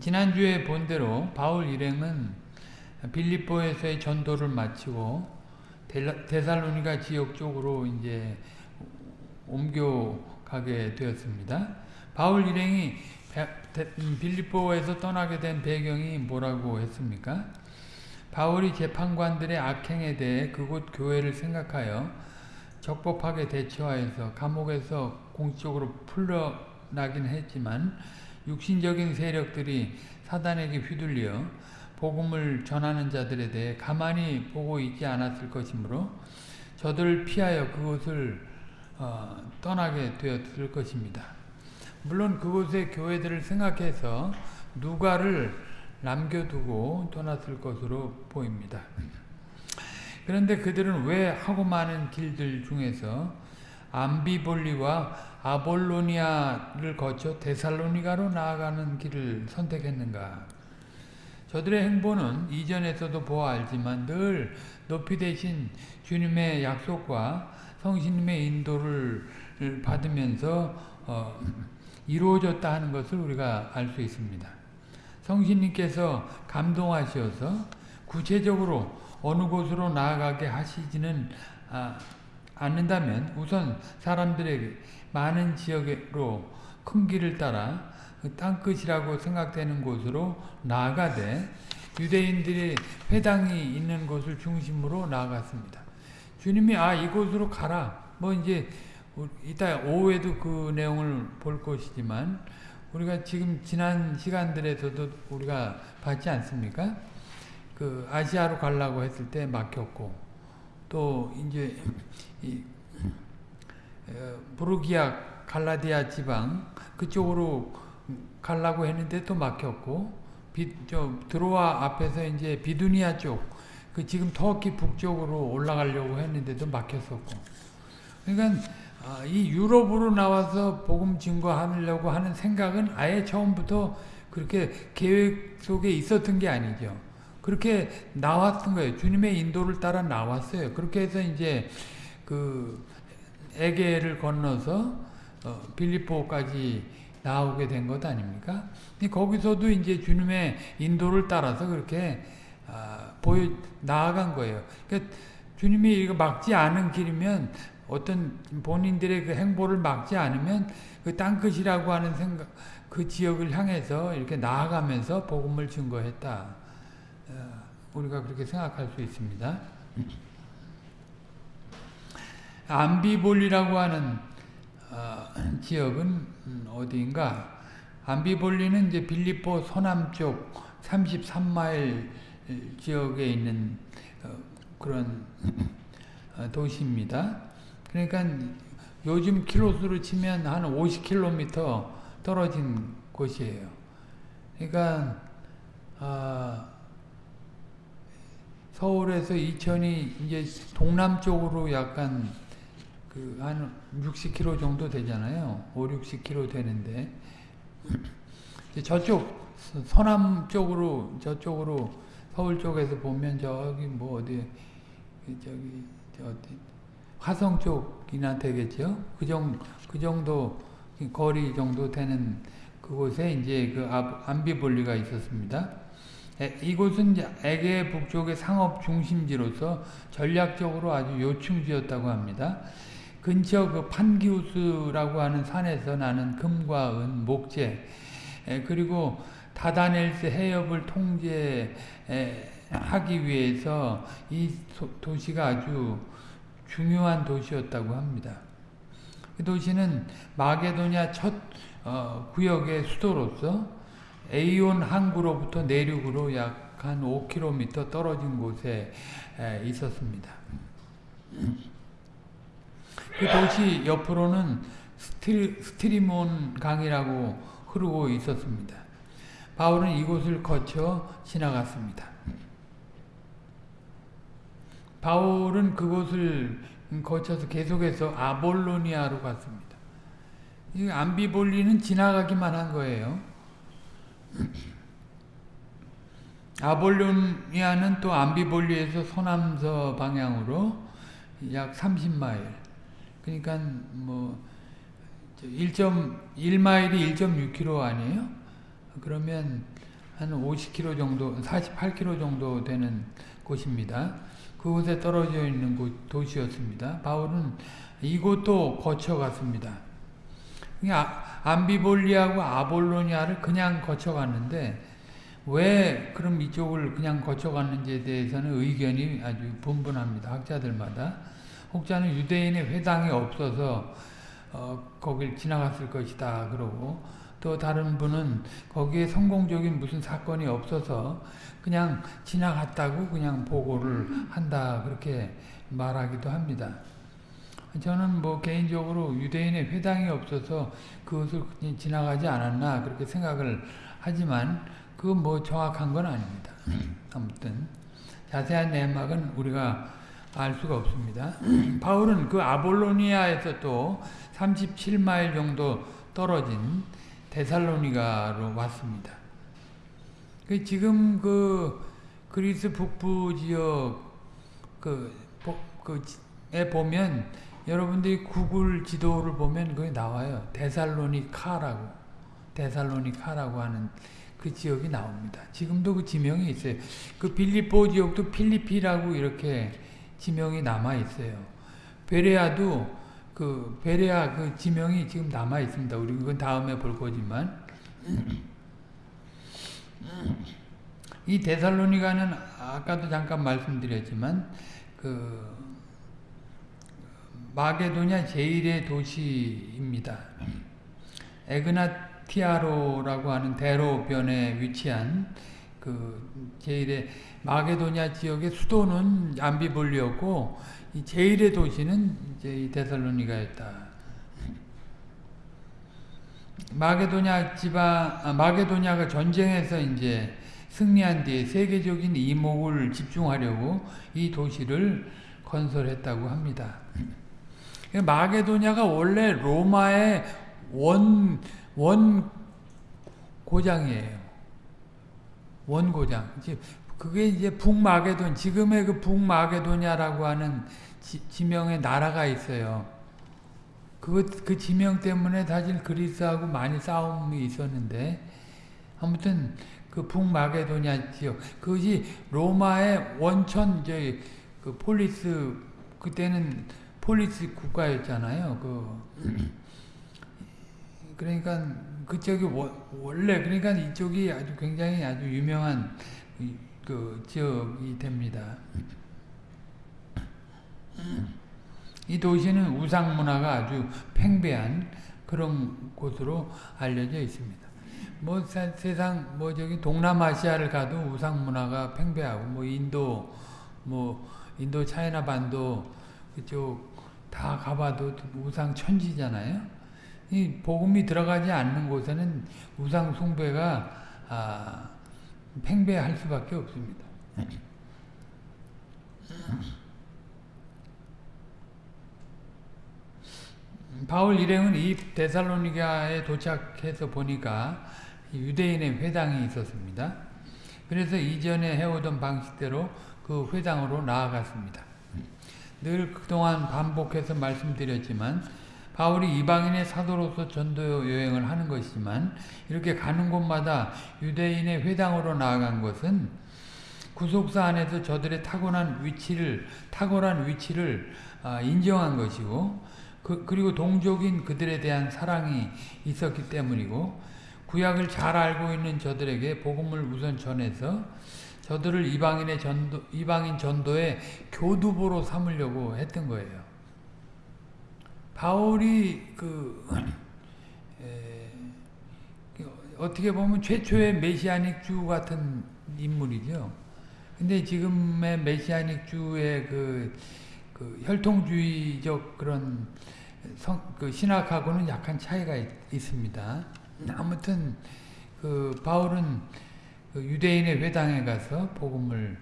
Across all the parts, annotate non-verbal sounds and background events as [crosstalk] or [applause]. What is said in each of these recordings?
지난주에 본 대로 바울 일행은 빌립보에서의 전도를 마치고 데살로니가 지역 쪽으로 이제 옮겨가게 되었습니다. 바울 일행이 빌립보에서 떠나게 된 배경이 뭐라고 했습니까? 바울이 재판관들의 악행에 대해 그곳 교회를 생각하여 적법하게 대처하여서 감옥에서 공식적으로 풀려나긴 했지만 육신적인 세력들이 사단에게 휘둘려 복음을 전하는 자들에 대해 가만히 보고 있지 않았을 것이므로 저들을 피하여 그곳을 어, 떠나게 되었을 것입니다. 물론 그곳의 교회들을 생각해서 누가를 남겨두고 떠났을 것으로 보입니다. 그런데 그들은 왜 하고 많은 길들 중에서 암비볼리와 아볼로니아를 거쳐 데살로니가로 나아가는 길을 선택했는가? 저들의 행보는 이전에서도 보아 알지만 늘 높이 되신 주님의 약속과 성신님의 인도를 받으면서 어, 이루어졌다 하는 것을 우리가 알 수 있습니다. 성신님께서 감동하셔서 구체적으로 어느 곳으로 나아가게 하시지는 아, 않는다면 우선 사람들에게 많은 지역으로 큰 길을 따라 그 땅끝이라고 생각되는 곳으로 나아가되 유대인들의 회당이 있는 곳을 중심으로 나아갔습니다. 주님이 아 이곳으로 가라 뭐 이제 이따 오후에도 그 내용을 볼 것이지만 우리가 지금 지난 시간들에서도 우리가 봤지 않습니까? 그 아시아로 가려고 했을 때 막혔고 또 이제 이 어, 부르기아 갈라디아 지방 그쪽으로 가려고 했는데 또 막혔고 비, 저 드로아 앞에서 이제 비두니아 쪽 그 지금 터키 북쪽으로 올라가려고 했는데도 막혔었고 그러니까 아, 이 유럽으로 나와서 복음 증거하려고 하는 생각은 아예 처음부터 그렇게 계획 속에 있었던 게 아니죠. 그렇게 나왔던 거예요. 주님의 인도를 따라 나왔어요. 그렇게 해서 이제 그 에게를 건너서 어, 빌립보까지 나오게 된 것 아닙니까? 거기서도 이제 주님의 인도를 따라서 그렇게 아, 보여 나아간 거예요. 그러니까 주님이 이거 막지 않은 길이면 어떤 본인들의 그 행보를 막지 않으면 그 땅끝이라고 하는 생각, 그 지역을 향해서 이렇게 나아가면서 복음을 증거했다. 어, 우리가 그렇게 생각할 수 있습니다. 암비볼리라고 하는 어, 지역은 어디인가? 암비볼리는 이제 빌립보 서남쪽 33마일 지역에 있는 어, 그런 어, 도시입니다. 그러니까 요즘 킬로수로 치면 한 50km 떨어진 곳이에요. 그러니까 아, 서울에서 이천이 이제 동남쪽으로 약간 그 한 60km 정도 되잖아요. 5, 60km 되는데 저쪽 서남 쪽으로 저쪽으로 서울 쪽에서 보면 저기 뭐 어디 저기 저 어디 화성 쪽이나 되겠죠. 그, 정, 그 정도 거리 정도 되는 그곳에 이제 그 암비볼리가 있었습니다. 이곳은 에게 북쪽의 상업 중심지로서 전략적으로 아주 요충지였다고 합니다. 근처 그 판기우스라고 하는 산에서 나는 금과 은, 목재, 그리고 다다넬스 해협을 통제하기 위해서 이 도시가 아주 중요한 도시였다고 합니다. 그 도시는 마게도냐 첫 어, 구역의 수도로서 에이온 항구로부터 내륙으로 약 한 5km 떨어진 곳에 에, 있었습니다. [clears throat] 그 도시 옆으로는 스트리, 스트리몬 강이라고 흐르고 있었습니다. 바울은 이곳을 거쳐 지나갔습니다. 바울은 그곳을 거쳐서 계속해서 아볼로니아로 갔습니다. 이 암비볼리는 지나가기만 한 거예요. 아볼로니아는 또 암비볼리에서 서남서 방향으로 약 30마일. 그러니까 뭐 1.1마일이 1.6km 아니에요? 그러면 한 50km 정도, 48km 정도 되는 곳입니다. 그곳에 떨어져 있는 곳, 도시였습니다. 바울은 이곳도 거쳐갔습니다. 그러니까 암비볼리하고 아볼로니아를 그냥 거쳐갔는데 왜 그럼 이쪽을 그냥 거쳐갔는지에 대해서는 의견이 아주 분분합니다. 학자들마다. 혹자는 유대인의 회당이 없어서 어, 거길 지나갔을 것이다 그러고 또 다른 분은 거기에 성공적인 무슨 사건이 없어서 그냥 지나갔다고 그냥 보고를 한다 그렇게 말하기도 합니다. 저는 뭐 개인적으로 유대인의 회당이 없어서 그것을 지나가지 않았나 그렇게 생각을 하지만 그건 뭐 정확한 건 아닙니다. 아무튼 자세한 내막은 우리가 알 수가 없습니다. [clears throat] 바울은 그 아볼로니아에서 또 37마일 정도 떨어진 데살로니가로 왔습니다. 그 지금 그 그리스 북부 지역 그, 그에 보면 여러분들이 구글 지도를 보면 거기 나와요. 데살로니카라고 데살로니카라고 하는 그 지역이 나옵니다. 지금도 그 지명이 있어요. 그 빌리보 지역도 필리피라고 이렇게 지명이 남아 있어요. 베레아도 그 베레아 그 지명이 지금 남아 있습니다. 우리 그건 다음에 볼 거지만 이 데살로니가는 아까도 잠깐 말씀드렸지만 그 마게도냐 제일의 도시입니다. 에그나티아로라고 하는 대로변에 위치한 그 제일의 마게도냐 지역의 수도는 암비볼리였고 이 제일의 도시는 이제 이 데살로니가였다. 마게도냐 지방 아, 마게도냐가 전쟁에서 이제 승리한 뒤에 세계적인 이목을 집중하려고 이 도시를 건설했다고 합니다. 마게도냐가 원래 로마의 원, 원 고장이에요. 원 고장. 그게 이제 북마게돈, 지금의 그 북마게도냐라고 하는 지, 명의 나라가 있어요. 그, 그 지명 때문에 사실 그리스하고 많이 싸움이 있었는데, 아무튼 그 북마게도냐 지역, 그것이 로마의 원천, 저희, 그 폴리스, 그때는 폴리스 국가였잖아요. 그, [clears throat] 그러니까 그쪽이 원래, 그러니까 이쪽이 아주 굉장히 아주 유명한 그 지역이 됩니다. 이 도시는 우상 문화가 아주 팽배한 그런 곳으로 알려져 있습니다. 뭐 사, 세상 뭐 저기 동남아시아를 가도 우상 문화가 팽배하고 뭐 인도 뭐 인도 차이나 반도 그쪽 다 가봐도 우상 천지잖아요. 이 복음이 들어가지 않는 곳에는 우상 숭배가 아, 팽배할 수밖에 없습니다. 바울 일행은 이 데살로니가에 도착해서 보니까 유대인의 회당이 있었습니다. 그래서 이전에 해오던 방식대로 그 회당으로 나아갔습니다. 늘 그동안 반복해서 말씀드렸지만 바울이 이방인의 사도로서 전도 여행을 하는 것이지만 이렇게 가는 곳마다 유대인의 회당으로 나아간 것은 구속사 안에서 저들의 타고난 위치를 탁월한 위치를 아, 인정한 것이고 그, 리고 동족인 그들에 대한 사랑이 있었기 때문이고 구약을 잘 알고 있는 저들에게 복음을 우선 전해서 저들을 이방인의 전도, 이방인 전도의 교두보로 삼으려고 했던 거예요. 바울이 그 [clears throat] 에, 어떻게 보면 최초의 메시아닉 주 같은 인물이죠. 근데 지금의 메시아닉 주의 그, 그 혈통주의적 그런 성, 그 신학하고는 약간 차이가 있, 습니다 아무튼 그 바울은 그 유대인의 회당에 가서 복음을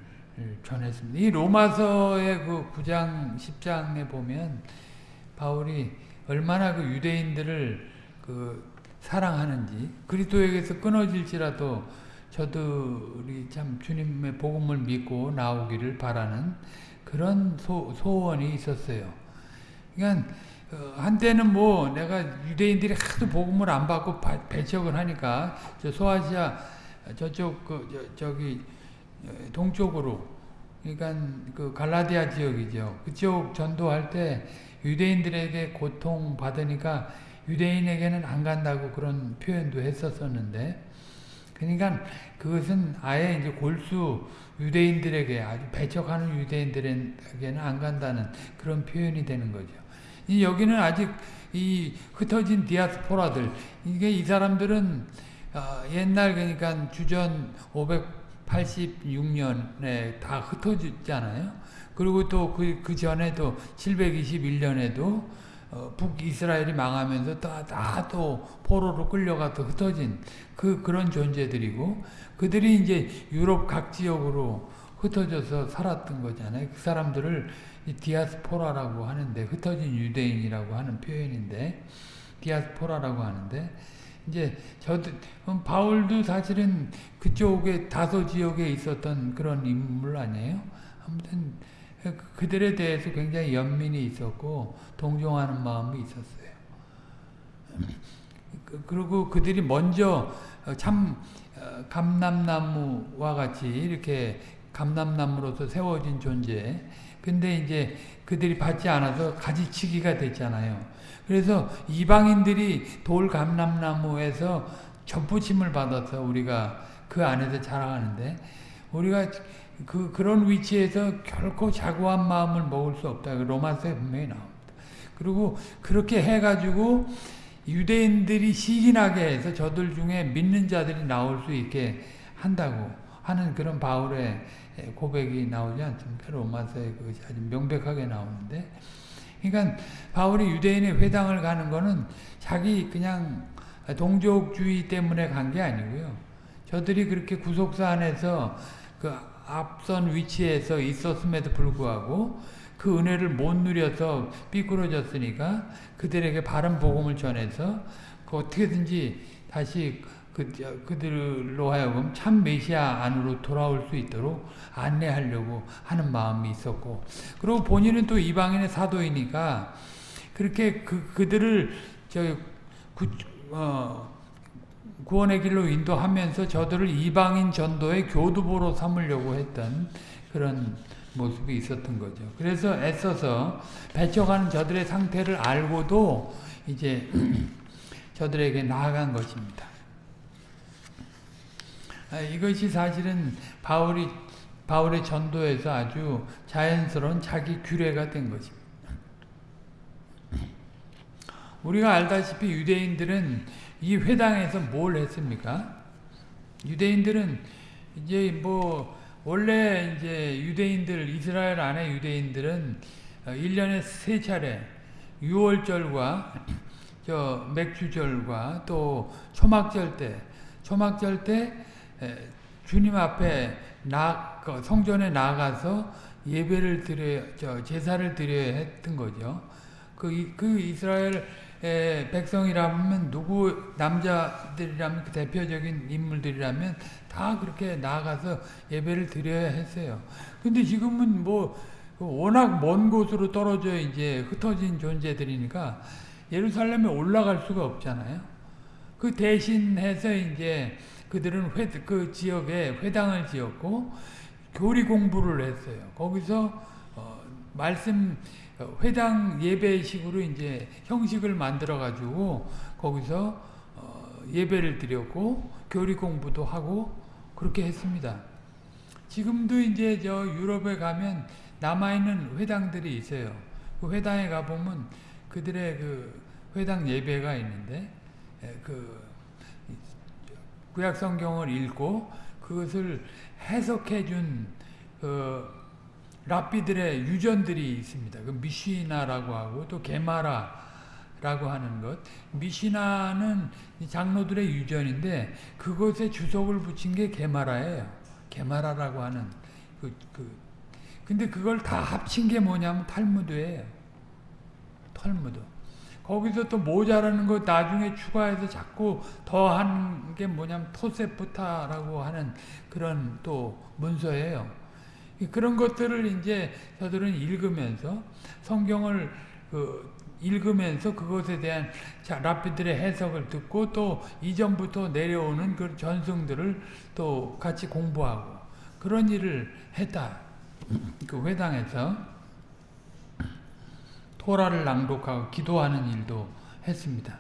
전했습니다. 이 로마서의 그 9장 10장에 보면 바울이 얼마나 그 유대인들을 그 사랑하는지 그리스도에게서 끊어질지라도 저들이 참 주님의 복음을 믿고 나오기를 바라는 그런 소, 소원이 있었어요. 그러니까 어, 한때는 뭐 내가 유대인들이 하도 복음을 안 받고 바, 배척을 하니까 저 소아시아 저쪽 그 저, 저기 어, 동쪽으로 그러니까 그 갈라디아 지역이죠. 그쪽 전도할 때 유대인들에게 고통 받으니까 유대인에게는 안 간다고 그런 표현도 했었었는데 그러니까 그것은 아예 이제 골수 유대인들에게 아주 배척하는 유대인들에게는 안 간다는 그런 표현이 되는 거죠. 이 여기는 아직 이 흩어진 디아스포라들 이게 이 사람들은 어 옛날 그러니까 주전 586년에 다 흩어졌잖아요. 그리고 또 그 그 전에도 721년에도 어 북이스라엘이 망하면서 다또 포로로 끌려가서 흩어진 그 그런 존재들이고 그들이 이제 유럽 각 지역으로 흩어져서 살았던 거잖아요. 그 사람들을 디아스포라라고 하는데 흩어진 유대인이라고 하는 표현인데 디아스포라라고 하는데 이제 저도 바울도 사실은 그쪽에 다소 지역에 있었던 그런 인물 아니에요. 아무튼 그들에 대해서 굉장히 연민이 있었고 동정하는 마음이 있었어요. 그리고 그들이 먼저 참 감람나무와 같이 이렇게 감람나무로서 세워진 존재. 근데 이제 그들이 받지 않아서 가지치기가 됐잖아요. 그래서 이방인들이 돌 감람나무에서 접붙임을 받아서 우리가 그 안에서 자라가는데 우리가 그 그런 위치에서 결코 자고한 마음을 먹을 수 없다. 로마서에 분명히 나옵니다. 그리고 그렇게 해가지고 유대인들이 시기나게 해서 저들 중에 믿는 자들이 나올 수 있게 한다고 하는 그런 바울의 고백이 나오지 않습니까? 로마서에 그것이 아주 명백하게 나오는데 그러니까 바울이 유대인의 회당을 가는 거는 자기 그냥 동족주의 때문에 간 게 아니고요. 저들이 그렇게 구속사 안에서 그 앞선 위치에서 있었음에도 불구하고 그 은혜를 못 누려서 삐뚤어졌으니까 그들에게 바른 복음을 전해서 그 어떻게든지 다시 그, 그들로 하여금 참 메시아 안으로 돌아올 수 있도록 안내하려고 하는 마음이 있었고 그리고 본인은 또 이방인의 사도이니까 그렇게 그, 그들을 저 구, 어, 구원의 길로 인도하면서 저들을 이방인 전도의 교두보로 삼으려고 했던 그런 모습이 있었던 거죠. 그래서 애써서 배척하는 저들의 상태를 알고도 이제 [clears throat] 저들에게 나아간 것입니다. 이것이 사실은 바울이 바울의 전도에서 아주 자연스러운 자기 규례가 된 것입니다. 우리가 알다시피 유대인들은 이 회당에서 뭘 했습니까? 유대인들은 이제 뭐 원래 이제 유대인들 이스라엘 안에 유대인들은 1년에 세 차례 유월절과 저 맥주절과 또 초막절 때 초막절 때 주님 앞에 나그 성전에 나가서 예배를 드려 저 제사를 드려야 했던 거죠. 그, 그 이스라엘 백성이라면 누구 남자들이라면 그 대표적인 인물들이라면 다 그렇게 나가서 예배를 드려야 했어요. 근데 지금은 뭐 워낙 먼 곳으로 떨어져 이제 흩어진 존재들이니까 예루살렘에 올라갈 수가 없잖아요. 그 대신해서 이제 그들은 회, 그 지역에 회당을 지었고 교리 공부를 했어요. 거기서 어, 말씀 회당 예배식으로 이제 형식을 만들어 가지고 거기서 어, 예배를 드렸고 교리 공부도 하고 그렇게 했습니다. 지금도 이제 저 유럽에 가면 남아 있는 회당들이 있어요. 그 회당에 가 보면 그들의 그 회당 예배가 있는데 그 구약 성경을 읽고 그것을 해석해 준 그 랍비들의 유전들이 있습니다. 그 미시나라고 하고 또 게마라라고 하는 것. 미시나는 장로들의 유전인데 그것에 주석을 붙인 게 게마라예요. 게마라라고 하는 그, 그 근데 그걸 다 합친 게 뭐냐면 탈무드예요. 탈무드. 거기서 또 모자라는 거 나중에 추가해서 자꾸 더한 게 뭐냐면 토세프타라고 하는 그런 또 문서예요. 그런 것들을 이제 저들은 읽으면서 성경을 그 읽으면서 그것에 대한 자, 랍비들의 해석을 듣고 또 이전부터 내려오는 그 전승들을 또 같이 공부하고 그런 일을 했다. 그 회당에서 토라를 낭독하고 기도하는 일도 했습니다.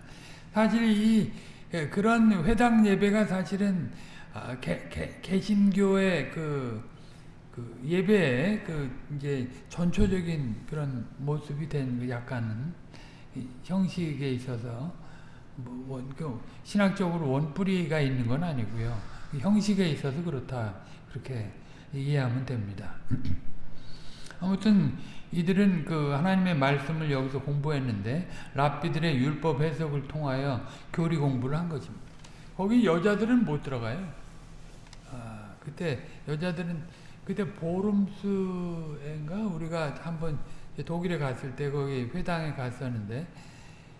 사실 이 예, 그런 회당 예배가 사실은 아, 개, 개, 개신교의 그, 그 예배의 그 이제 전초적인 그런 모습이 된그 약간은 형식에 있어서 뭐, 원, 그 신학적으로 원뿌리가 있는 건 아니고요. 형식에 있어서 그렇다 그렇게 이해하면 됩니다. [clears throat] 아무튼 이들은 그 하나님의 말씀을 여기서 공부했는데 랍비들의 율법 해석을 통하여 교리 공부를 한 것입니다. 거기 여자들은 못 들어가요. 아, 그때 여자들은 그때 보름스인가 우리가 한번 독일에 갔을 때 거기 회당에 갔었는데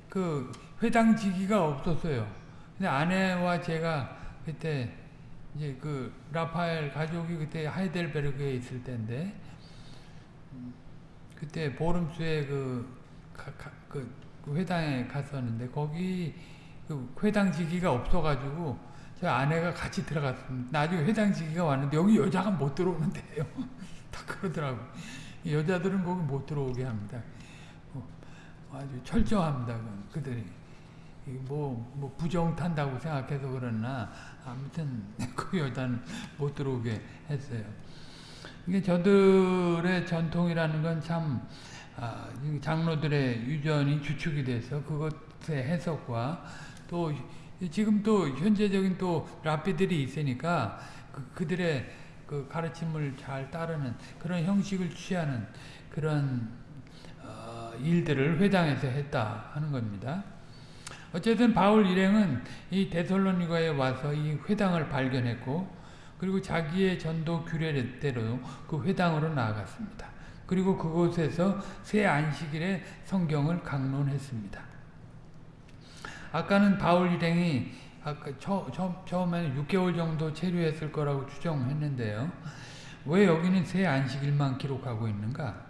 그 회당 지기가 없었어요. 근데 아내와 제가 그때 이제 그 라파엘 가족이 그때 하이델베르크에 있을 때인데 그때 보름수에 그, 가, 가, 그, 그 회당에 갔었는데 거기 그 회당 지기가 없어가지고 저 아내가 같이 들어갔습니다. 나중에 회당 지기가 왔는데 여기 여자가 못 들어오는데요. [laughs] 다 그러더라고. 여자들은 거기 못 들어오게 합니다. 어, 아주 철저합니다. 그들이. 뭐, 뭐 부정 탄다고 생각해서 그러나 아무튼 [laughs] 그 여자는 못 들어오게 했어요. 이게 저들의 전통이라는 건참 아, 장로들의 유전이 주축이 돼서 그것의 해석과 또 지금 또 현재적인 또 랍비들이 있으니까 그, 들의그 가르침을 잘 따르는 그런 형식을 취하는 그런 어, 일들을 회당에서 했다 하는 겁니다. 어쨌든 바울 일행은 이 데살로니가에 와서 이 회당을 발견했고 그리고 자기의 전도 규례대로 그 회당으로 나아갔습니다. 그리고 그곳에서 새 안식일에 성경을 강론했습니다. 아까는 바울 일행이 아까 처, 처, 처음에는 6개월 정도 체류했을 거라고 추정했는데요. 왜 여기는 새 안식일만 기록하고 있는가?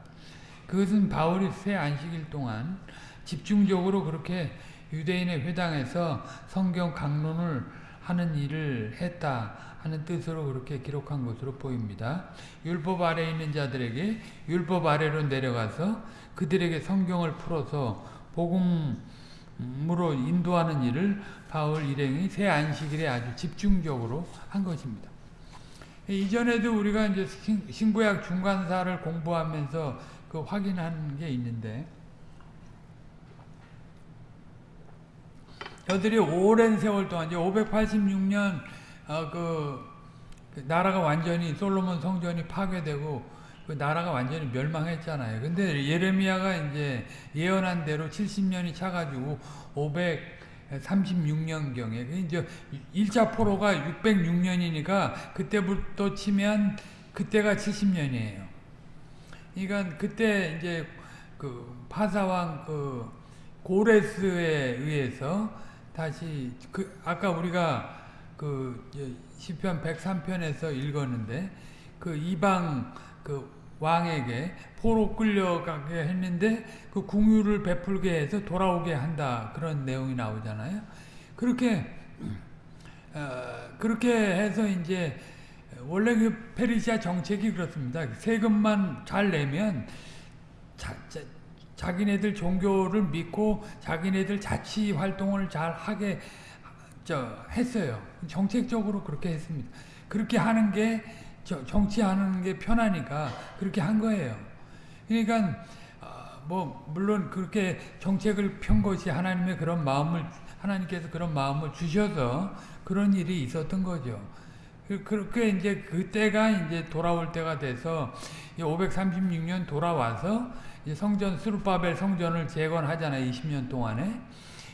그것은 바울이 새 안식일 동안 집중적으로 그렇게 유대인의 회당에서 성경 강론을 하는 일을 했다 하는 뜻으로 그렇게 기록한 것으로 보입니다. 율법 아래 있는 자들에게 율법 아래로 내려가서 그들에게 성경을 풀어서 복음으로 인도하는 일을 바울 일행이 새 안식일에 아주 집중적으로 한 것입니다. 이전에도 우리가 이제 신구약 중간사를 공부하면서 그 확인한 게 있는데 저들이 오랜 세월 동안 이제 586년 어, 그, 그, 나라가 완전히 솔로몬 성전이 파괴되고 그 나라가 완전히 멸망했잖아요. 근데 예레미야가 이제 예언한 대로 70년이 차가지고 536년경에 그 이제 1차 포로가 606년이니까 그때부터 치면 그때가 70년이에요. 그러니까 그때 이제 그 파사왕 그 고레스에 의해서 다시 그 아까 우리가 그 시편 103편에서 읽었는데 그 이방 그 왕에게 포로 끌려가게 했는데 그 궁유를 베풀게 해서 돌아오게 한다 그런 내용이 나오잖아요. 그렇게 어, 그렇게 해서 이제 원래 그 페르시아 정책이 그렇습니다. 세금만 잘 내면 자, 자, 자기네들 종교를 믿고 자기네들 자치 활동을 잘 하게 저 했어요. 정책적으로 그렇게 했습니다. 그렇게 하는 게 정치하는 게 편하니까 그렇게 한 거예요. 그러니까 어, 뭐 물론 그렇게 정책을 편 것이 하나님의 그런 마음을 하나님께서 그런 마음을 주셔서 그런 일이 있었던 거죠. 그, 그렇게 이제 그때가 이제 돌아올 때가 돼서 536년 돌아와서 성전 스루바벨 성전을 재건하잖아요. 20년 동안에.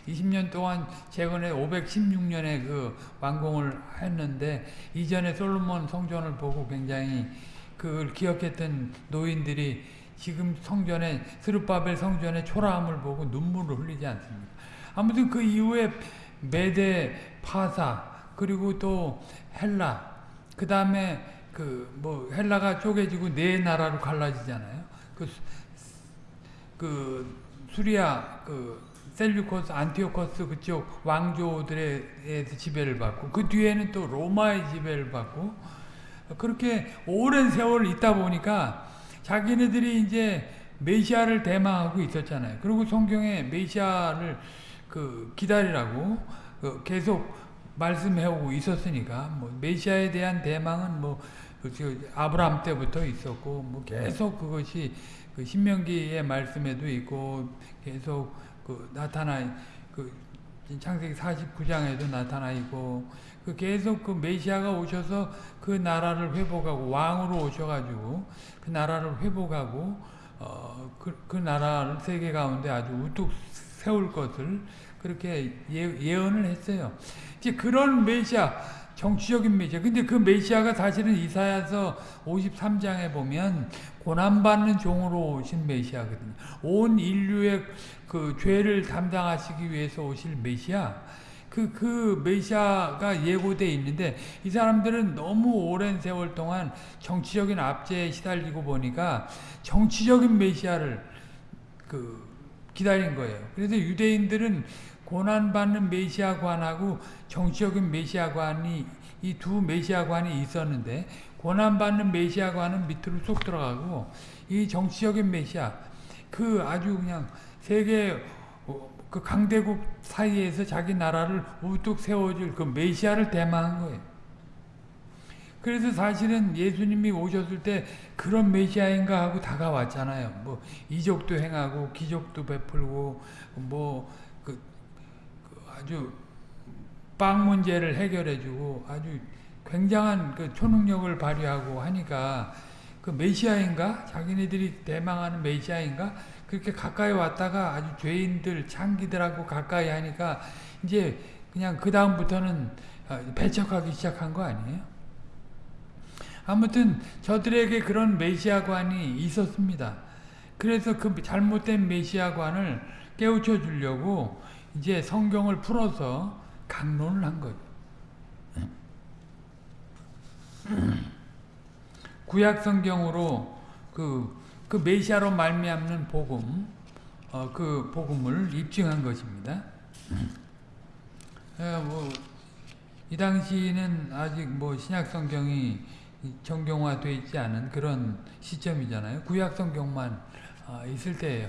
20년 동안 최근에 516년에 그 완공을 했는데 이전에 솔로몬 성전을 보고 굉장히 그걸 기억했던 노인들이 지금 성전에 스룹바벨 성전의 초라함을 보고 눈물을 흘리지 않습니다. 아무튼 그 이후에 메데 파사 그리고 또 헬라 그 다음에 그 뭐 헬라가 쪼개지고 네 나라로 갈라지잖아요. 그, 그 수리아 그 셀류코스 안티오코스 그쪽 왕조들의 지배를 받고 그 뒤에는 또 로마의 지배를 받고 그렇게 오랜 세월 있다 보니까 자기네들이 이제 메시아를 대망하고 있었잖아요. 그리고 성경에 메시아를 그 기다리라고 그 계속 말씀해오고 있었으니까 뭐 메시아에 대한 대망은 뭐 아브라함 때부터 있었고 뭐 계속 그것이 그 신명기의 말씀에도 있고 계속 그 나타나 그 창세기 49장에도 나타나 있고 그 계속 그 메시아가 오셔서 그 나라를 회복하고 왕으로 오셔가지고 그 나라를 회복하고 어그 그 나라를 세계 가운데 아주 우뚝 세울 것을 그렇게 예, 예언을 했어요. 이제 그런 메시아 정치적인 메시아. 근데 그 메시아가 사실은 이사야서 53장에 보면 고난받는 종으로 오신 메시아거든요. 온 인류의 그 죄를 담당하시기 위해서 오실 메시아. 그, 그 메시아가 예고되어 있는데 이 사람들은 너무 오랜 세월 동안 정치적인 압제에 시달리고 보니까 정치적인 메시아를 그 기다린 거예요. 그래서 유대인들은 고난받는 메시아관하고 정치적인 메시아관이 이 두 메시아관이 있었는데 고난받는 메시아관은 밑으로 쏙 들어가고 이 정치적인 메시아 그 아주 그냥 세계 그 강대국 사이에서 자기 나라를 우뚝 세워줄 그 메시아를 대망한 거예요. 그래서 사실은 예수님이 오셨을 때 그런 메시아인가 하고 다가왔잖아요. 뭐 이적도 행하고 기적도 베풀고 뭐 아주 빵 문제를 해결해주고 아주 굉장한 그 초능력을 발휘하고 하니까 그 메시아인가 자기네들이 대망하는 메시아인가 그렇게 가까이 왔다가 아주 죄인들 창기들하고 가까이 하니까 이제 그냥 그 다음부터는 어, 배척하기 시작한 거 아니에요? 아무튼 저들에게 그런 메시아관이 있었습니다. 그래서 그 잘못된 메시아관을 깨우쳐 주려고 이제 성경을 풀어서 강론을 한 거죠. [clears throat] 구약 성경으로 그, 그 메시아로 말미암는 복음, 어, 그 복음을 입증한 것입니다. 에, 뭐, 이 당시는 아직 뭐 신약 성경이 정경화되어 있지 않은 그런 시점이잖아요. 구약 성경만 어, 있을 때예요.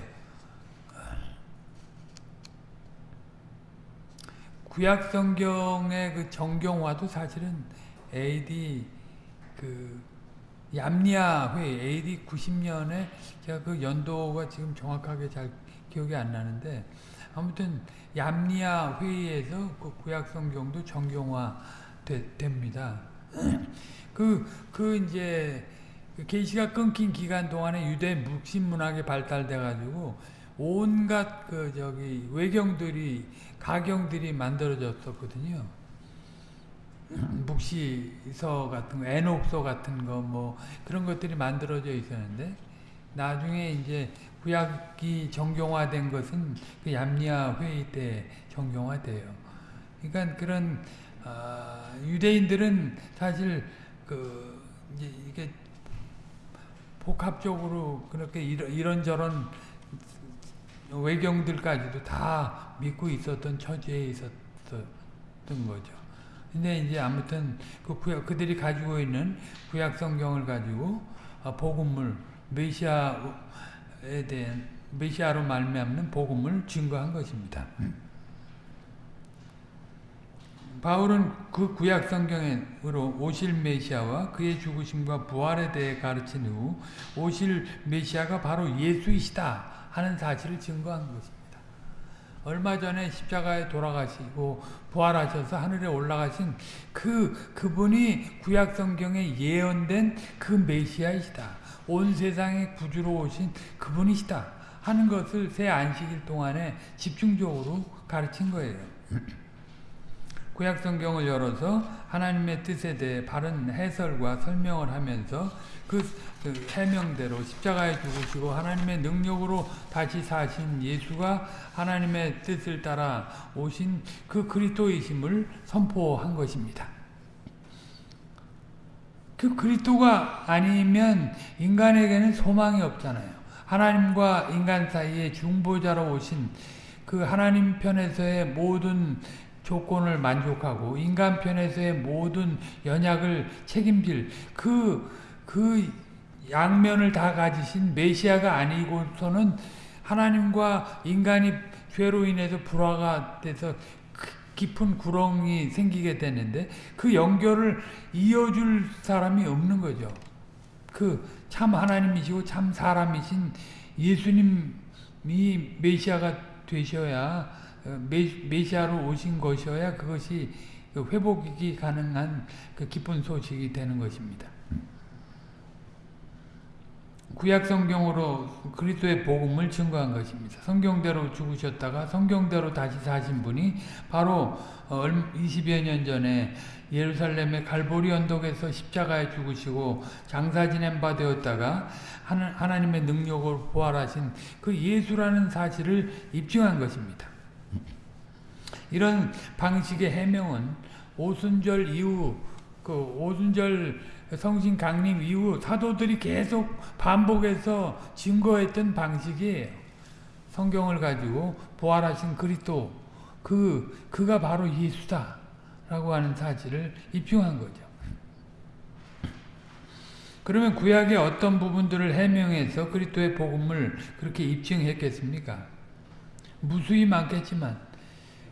구약 성경의 그 정경화도 사실은 AD 그 얌리아 회 AD 90년에 제가 그 연도가 지금 정확하게 잘 기억이 안 나는데 아무튼 얌리아 회의에서 그 구약 성경도 정경화 됩니다. [clears throat] 그, 그 이제 그 계시가 끊긴 기간 동안에 유대 묵신 문학이 발달돼 가지고 온갖 그 저기 외경들이 가경들이 만들어졌었거든요. [clears throat] 묵시서 같은 거, 애녹서 같은 거 뭐 그런 것들이 만들어져 있었는데 나중에 이제 구약이 정경화된 것은 그 얌리아 회의 때 정경화돼요. 그러니까 그런 어, 유대인들은 사실 그 이게 복합적으로 그렇게 이런, 이런저런 외경들까지도 다 믿고 있었던 처지에 있었던 거죠. 근데 이제 아무튼 그 구약, 그들이 가지고 있는 구약 성경을 가지고 어, 복음을 메시아에 대한 메시아로 말미암는 복음을 증거한 것입니다. 바울은 그 구약 성경으로 오실 메시아와 그의 죽으심과 부활에 대해 가르친 후 오실 메시아가 바로 예수이시다 하는 사실을 증거한 것입니다. 얼마 전에 십자가에 돌아가시고 부활하셔서 하늘에 올라가신 그 그분이 구약 성경에 예언된 그 메시아이시다. 온 세상의 구주로 오신 그분이시다 하는 것을 새 안식일 동안에 집중적으로 가르친 거예요. 구약 성경을 열어서 하나님의 뜻에 대해 바른 해설과 설명을 하면서 그, 그 해명대로 십자가에 죽으시고 하나님의 능력으로 다시 사신 예수가 하나님의 뜻을 따라 오신 그 그리스도이심을 선포한 것입니다. 그 그리스도가 아니면 인간에게는 소망이 없잖아요. 하나님과 인간 사이에 중보자로 오신 그 하나님 편에서의 모든 조건을 만족하고 인간 편에서의 모든 연약을 책임질 그, 그 양면을 다 가지신 메시아가 아니고서는 하나님과 인간이 죄로 인해서 불화가 돼서 깊은 구렁이 생기게 되는데 그 연결을 이어줄 사람이 없는 거죠. 그 참 하나님이시고 참 사람이신 예수님이 메시아가 되셔야 어, 메시아로 오신 것이어야 그것이 그 회복이 가능한 그 기쁜 소식이 되는 것입니다. 구약 성경으로 그리스도의 복음을 증거한 것입니다. 성경대로 죽으셨다가 성경대로 다시 사신 분이 바로 20여 년 전에 예루살렘의 갈보리 언덕에서 십자가에 죽으시고 장사 지낸 바 되었다가 하나님의 능력을 부활하신 그 예수라는 사실을 입증한 것입니다. 이런 방식의 해명은 오순절 이후 그 오순절 성신 강림 이후 사도들이 계속 반복해서 증거했던 방식이에요. 성경을 가지고 부활하신 그리스도 그 그가 바로 예수다라고 하는 사실을 입증한 거죠. 그러면 구약의 어떤 부분들을 해명해서 그리스도의 복음을 그렇게 입증했겠습니까? 무수히 많겠지만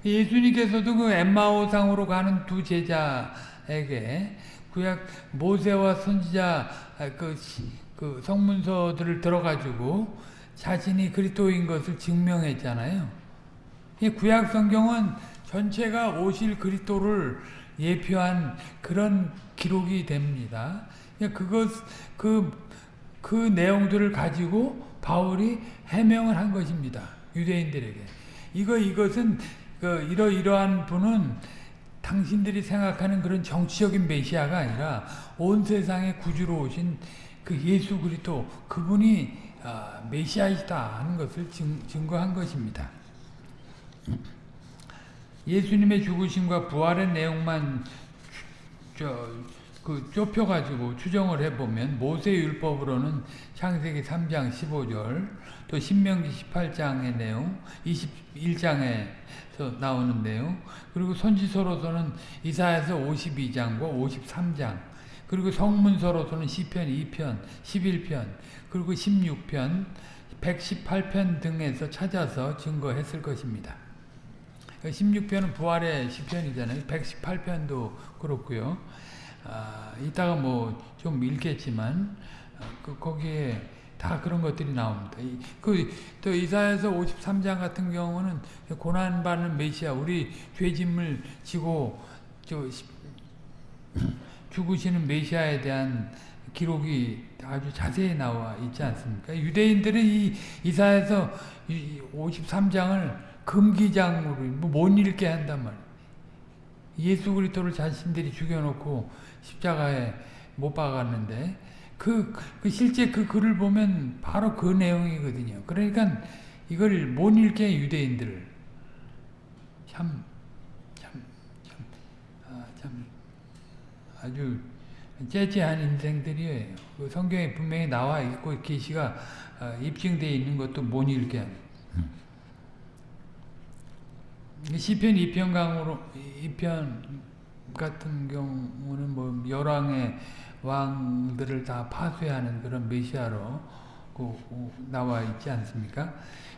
예수님께서도 그 엠마오상으로 가는 두 제자에게 구약 모세와 선지자 아, 그, 그 성문서들을 들어가지고 자신이 그리스도인 것을 증명했잖아요. 이 구약 성경은 전체가 오실 그리스도를 예표한 그런 기록이 됩니다. 그것 그, 그 내용들을 가지고 바울이 해명을 한 것입니다. 유대인들에게. 이거 이것은 그 이러이러한 분은 당신들이 생각하는 그런 정치적인 메시아가 아니라 온 세상의 구주로 오신 그 예수 그리스도 그분이 아, 메시아이다 하는 것을 증거한 것입니다. 예수님의 죽으심과 부활의 내용만 저, 그 좁혀가지고 추정을 해보면 모세 율법으로는 창세기 3장 15절 또 신명기 18장의 내용 21장에 나오는 내용 그리고 선지서로서는 이사야서 52장과 53장 그리고 성문서로서는 시편 2편 11편 그리고 16편 118편 등에서 찾아서 증거했을 것입니다. 16편은 부활의 시편이잖아요. 118편도 그렇고요. 아, 이따가 뭐좀 읽겠지만 아, 그 거기에 다 그런 것들이 나옵니다. 그또 이사야서 53장 같은 경우는 고난 받는 메시아 우리 죄짐을 지고 저 죽으시는 메시아에 대한 기록이 아주 자세히 나와 있지 않습니까? 유대인들은 이 이사야서 53장을 금기장으로 뭐못 읽게 한단 말이에요. 예수 그리스도를 자신들이 죽여놓고 십자가에 못 박았는데 그, 그 실제 그 글을 보면 바로 그 내용이거든요. 그러니까 이걸 못 읽게 유대인들 참, 참, 참, 아, 참 아주 째째한 인생들이에요. 그 성경에 분명히 나와 있고 계시가 아, 입증되어 있는 것도 못 읽게 합니다. 시편 2편 강으로 2편 같은 경우는 뭐 열왕의 왕들을 다 파쇄하는 그런 메시아로 그, 나와 있지 않습니까?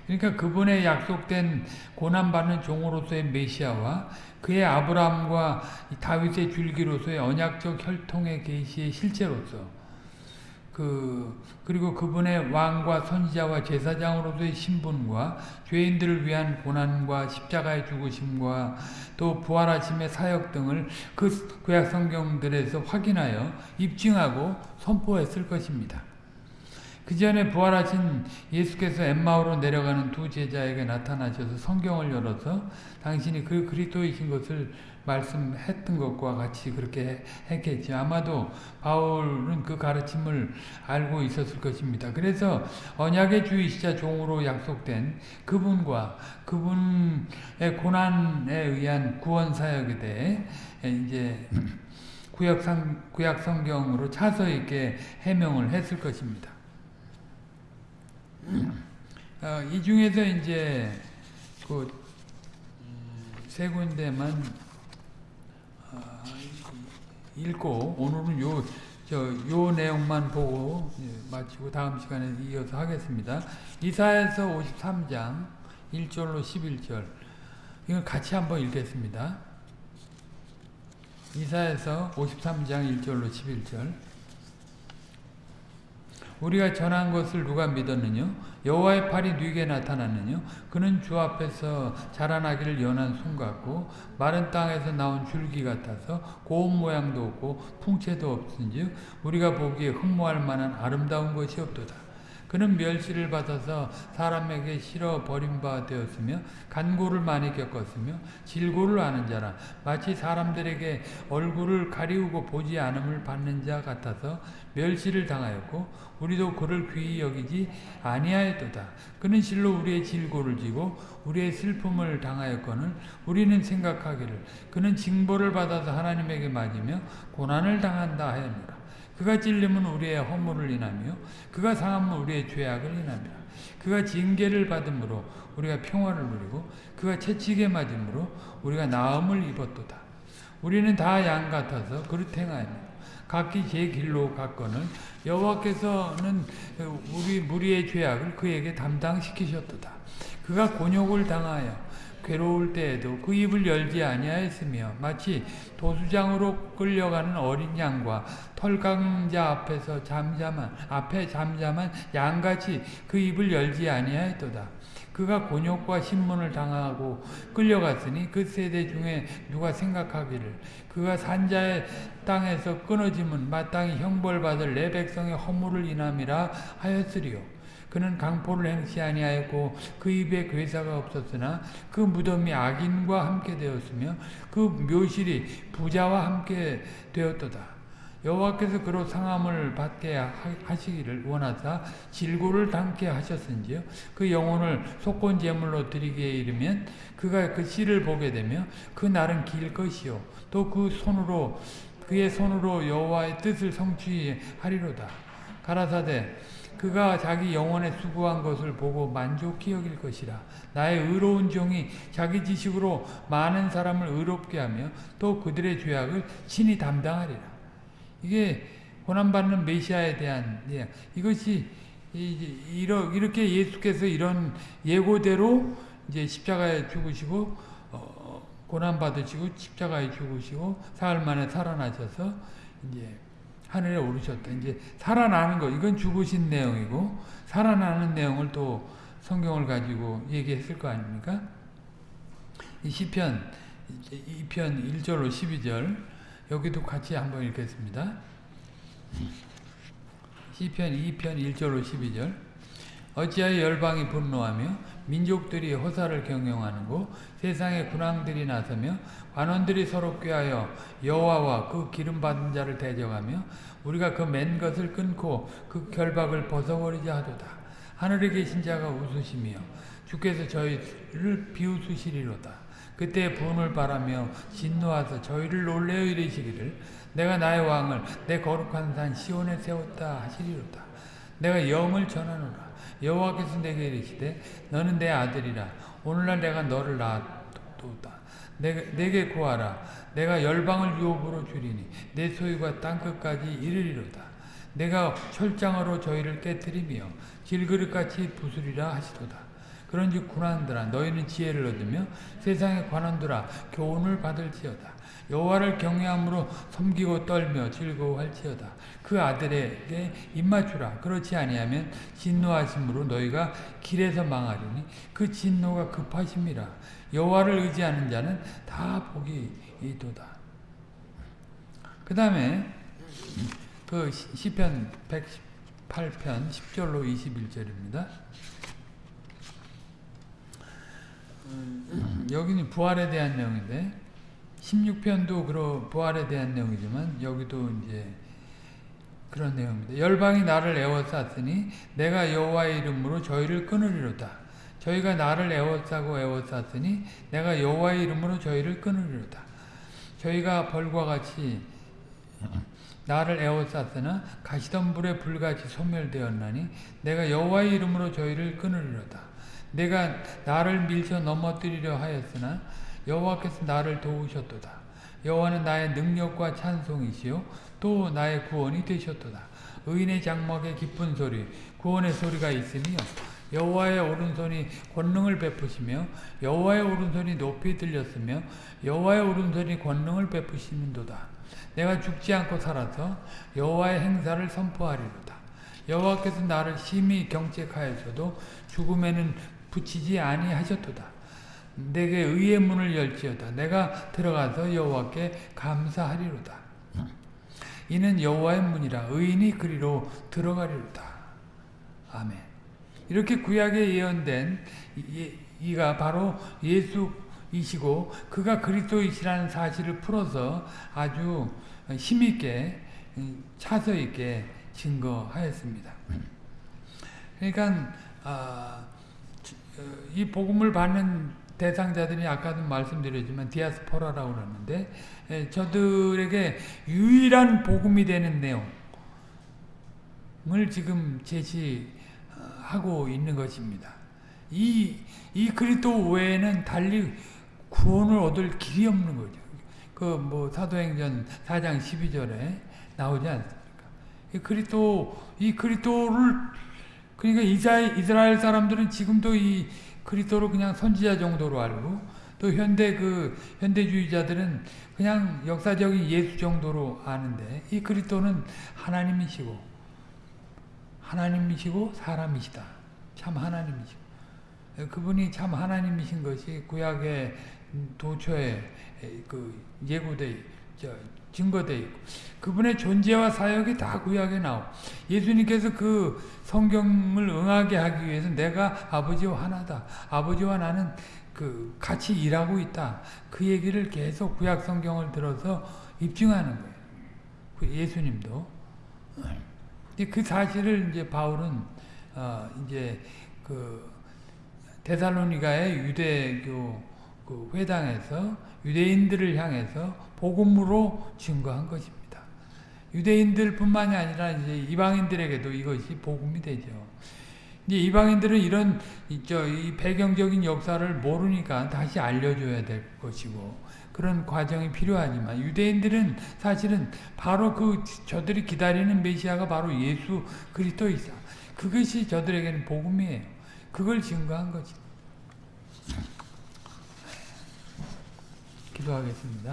그러니까 그분의 약속된 고난받는 종으로서의 메시아와 그의 아브라함과 다윗의 줄기로서의 언약적 혈통의 계시의 실제로서 그 그리고 그분의 왕과 선지자와 제사장으로서의 신분과 죄인들을 위한 고난과 십자가의 죽으심과 또 부활하심의 사역 등을 그 구약 성경들에서 확인하여 입증하고 선포했을 것입니다. 그 전에 부활하신 예수께서 엠마오로 내려가는 두 제자에게 나타나셔서 성경을 열어서 당신이 그 그리스도이신 것을 말씀했던 것과 같이 그렇게 했겠지. 아마도 바울은 그 가르침을 알고 있었을 것입니다. 그래서 언약의 주이시자 종으로 약속된 그분과 그분의 고난에 의한 구원 사역에 대해 이제 구약상, 구약 성경으로 차서 있게 해명을 했을 것입니다. 어, 이 중에서 이제 그 세 군데만 어, 읽고 오늘은 요 저 요 내용만 보고 예, 마치고 다음 시간에 이어서 하겠습니다. 이사에서 53장 1절로 11절 이건 같이 한번 읽겠습니다. 이사에서 53장 1절로 11절 우리가 전한 것을 누가 믿었느냐? 여호와의 팔이 네게 나타났느냐? 그는 주 앞에서 자라나기를 연한 손 같고 마른 땅에서 나온 줄기 같아서 고운 모양도 없고 풍채도 없은즉 우리가 보기에 흠모할 만한 아름다운 것이 없도다. 그는 멸시를 받아서 사람에게 실어 버림바 되었으며 간고를 많이 겪었으며 질고를 아는 자라 마치 사람들에게 얼굴을 가리우고 보지 않음을 받는 자 같아서 멸시를 당하였고 우리도 그를 귀히 여기지 아니하였도다. 그는 실로 우리의 질고를 지고 우리의 슬픔을 당하였거늘 우리는 생각하기를 그는 징벌을 받아서 하나님에게 맞으며 고난을 당한다 하였노라. 그가 찔림은 우리의 허물을 인하며 그가 상함은 우리의 죄악을 인하며 그가 징계를 받음으로 우리가 평화를 누리고 그가 채찍에 맞음으로 우리가 나음을 입었도다. 우리는 다 양 같아서 그릇 행하였노 각기 제 길로 갔거늘 여호와께서는 우리 무리의 죄악을 그에게 담당시키셨도다. 그가 곤욕을 당하여 괴로울 때에도 그 입을 열지 아니하였으며 마치 도수장으로 끌려가는 어린 양과 털강자 앞에서 잠잠한 앞에 잠잠한 양같이 그 입을 열지 아니하였도다. 그가 곤욕과 신문을 당하고 끌려갔으니 그 세대 중에 누가 생각하기를 그가 산자의 땅에서 끊어짐은 마땅히 형벌받을 내 백성의 허물을 인함이라 하였으리요. 그는 강포를 행치 아니하였고 그 입에 괴사가 없었으나 그 무덤이 악인과 함께 되었으며 그 묘실이 부자와 함께 되었도다. 여호와께서 그로 상함을 받게 하시기를 원하사 질고를 당케 하셨은지요? 그 영혼을 속건 제물로 드리기에 이르면 그가 그 씨를 보게 되며 그 날은 길 것이요. 또 그 손으로 그의 손으로 여호와의 뜻을 성취하리로다. 가라사대 그가 자기 영혼에 수고한 것을 보고 만족히 여길 것이라. 나의 의로운 종이 자기 지식으로 많은 사람을 의롭게 하며 또 그들의 죄악을 친히 담당하리라. 이게 고난받는 메시아에 대한 예, 이것이 이렇게 예수께서 이런 예고대로 이제 십자가에 죽으시고 어, 고난 받으시고 십자가에 죽으시고 사흘 만에 살아나셔서 이제 하늘에 오르셨다. 이제 살아나는 거 이건 죽으신 내용이고 살아나는 내용을 또 성경을 가지고 얘기했을 거 아닙니까? 이 시편 2편 1절로 12절 여기도 같이 한번 읽겠습니다. 시편 2편 1절로 12절 어찌하여 열방이 분노하며 민족들이 호사를 경영하는고 세상의 군왕들이 나서며 관원들이 서로 꾀하여 여호와와 그 기름 받은 자를 대적하며 우리가 그 맨 것을 끊고 그 결박을 벗어버리자 하도다. 하늘에 계신 자가 웃으시며 주께서 저희를 비웃으시리로다. 그때 분을 바라며 진노하서 저희를 놀래어 이르시기를 내가 나의 왕을 내 거룩한 산 시온에 세웠다 하시리로다. 내가 영을 전하노라. 여호와께서 내게 이르시되 너는 내 아들이라 오늘날 내가 너를 낳았도다. 내게, 내게 구하라. 내가 열방을 유업으로 주리니 내 소유가 땅끝까지 이르리로다. 내가 철장으로 저희를 깨뜨리며 질그릇같이 부수리라 하시도다. 그런즉 군한들아 너희는 지혜를 얻으며 세상의 관원들아 교훈을 받을지어다. 여호와를 경외함으로 섬기고 떨며 즐거워할지어다. 그 아들에게 입맞추라. 그렇지 아니하면 진노하심으로 너희가 길에서 망하리니 그 진노가 급하심이라. 여호와를 의지하는 자는 다 복이 있도다. 그 다음에 그 시편 118편 10절로 21절입니다. 여기는 부활에 대한 내용인데 16편도 그런 부활에 대한 내용이지만 여기도 이제 그런 내용입니다. 열방이 나를 애워쌌으니 내가 여호와의 이름으로 저희를 끊으리로다. 저희가 나를 애워싸고 애워쌌으니 내가 여호와의 이름으로 저희를 끊으리로다. 저희가 벌과 같이 나를 에워쌌으나 가시던 불에 불같이 소멸되었나니 내가 여호와의 이름으로 저희를 끊으리로다. 내가 나를 밀쳐 넘어뜨리려 하였으나 여호와께서 나를 도우셨도다. 여호와는 나의 능력과 찬송이시요 또 나의 구원이 되셨도다. 의인의 장막에 기쁜 소리 구원의 소리가 있으며 여호와의 오른손이 권능을 베푸시며 여호와의 오른손이 높이 들렸으며 여호와의 오른손이 권능을 베푸시는도다. 내가 죽지 않고 살아서 여호와의 행사를 선포하리로다. 여호와께서 나를 심히 경책하여서도 죽음에는 붙이지 아니하셨도다. 내게 의의 문을 열지어다. 내가 들어가서 여호와께 감사하리로다. 이는 여호와의 문이라 의인이 그리로 들어가리로다. 아멘. 이렇게 구약에 예언된 이, 가 바로 예수이시고 그가 그리스도이시라는 사실을 풀어서 아주 힘있게 차서 있게 증거하였습니다. 그러니까 아, 이 복음을 받는 대상자들이 아까도 말씀드렸지만 디아스포라라고 그러는데 저들에게 유일한 복음이 되는 내용을 지금 제시하고 있는 것입니다. 이, 이 그리스도 외에는 달리 구원을 얻을 길이 없는 거죠. 그 뭐 사도행전 4장 12절에 나오지 않습니까? 이 그리스도 이 그리스도를 그러니까 이스라엘 사람들은 지금도 이 그리스도를 그냥 선지자 정도로 알고 또 현대 그 현대주의자들은 그냥 역사적인 예수 정도로 아는데 이 그리스도는 하나님이시고 하나님이시고 사람이시다. 참 하나님이시고 그분이 참 하나님이신 것이 구약의 도처에 그 예고돼 증거돼 있고 그분의 존재와 사역이 다 구약에 나오. 예수님께서 그 성경을 응하게 하기 위해서 내가 아버지와 하나다. 아버지와 나는 그 같이 일하고 있다. 그 얘기를 계속 구약 성경을 들어서 입증하는 거예요. 그 예수님도 그 사실을 이제 바울은 어 이제 그 데살로니가의 유대교 그 회당에서 유대인들을 향해서 복음으로 증거한 것입니다. 유대인들뿐만이 아니라 이제 이방인들에게도 이것이 복음이 되죠. 이제 이방인들은 이런 저 이 배경적인 역사를 모르니까 다시 알려줘야 될 것이고 그런 과정이 필요하지만 유대인들은 사실은 바로 그 저들이 기다리는 메시아가 바로 예수 그리스도이사. 그것이 저들에게는 복음이에요. 그걸 증거한 거지. 기도하겠습니다.